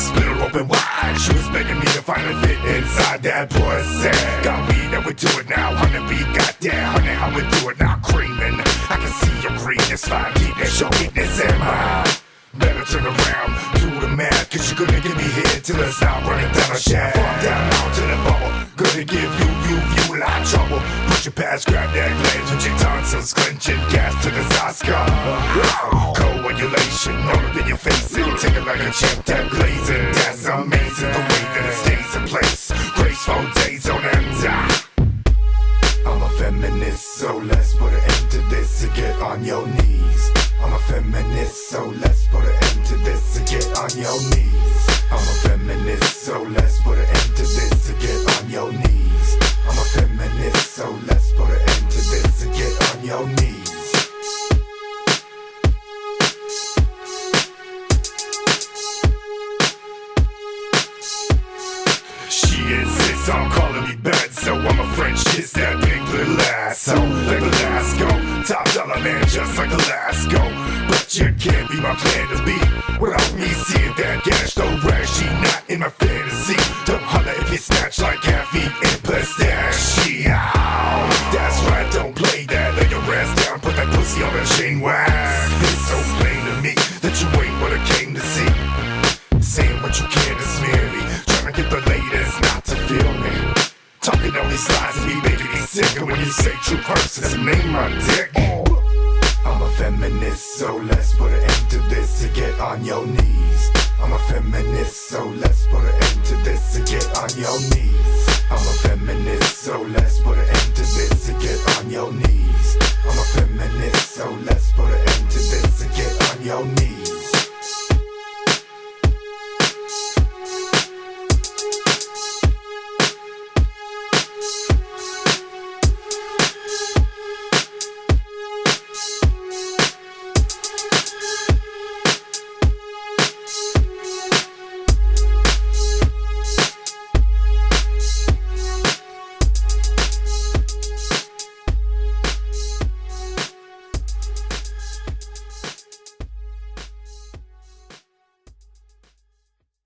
split her open wide. She was begging me to finally fit inside that pussy. Got me that we do it now, honey. We got that, honey. How we do it now, creaming. I can see your greenness, fine deepness, your weakness in I? Better turn around, do the math, cause you're gonna get me here till it's out running down a shaft. Fall down onto the bubble, gonna give you, you, you a lot of trouble. Push your past, grab that glance with your tonsils clenching, gas to the Oscar like a champ, that blazing. That's amazing, the way that it stays in place. Graceful days on end. I'm a feminist, so let's put an end to this and get on your knees. I'm a feminist, so let's put an end to this and get on your knees. Insists on calling me bad, so I'm a French kiss that big little ass. So like Velasco, top dollar man, just like Alaska. But you can't be my plan to be without me seeing that cash. Don't rag, she not in my fantasy. Don't holler if you snatch like caffeine and pistachio. That's right, don't play that. Lay your ass down, put that pussy on the chain wax. It's so plain to me that you ain't what I came to see. Saying what you can to smear And when you say true hurts, and name my dick. I'm a feminist, so let's put an end to this to get on your knees. I'm a feminist, so let's put an end to this to get on your knees. I'm a feminist, so let's put an end to this to get on your knees.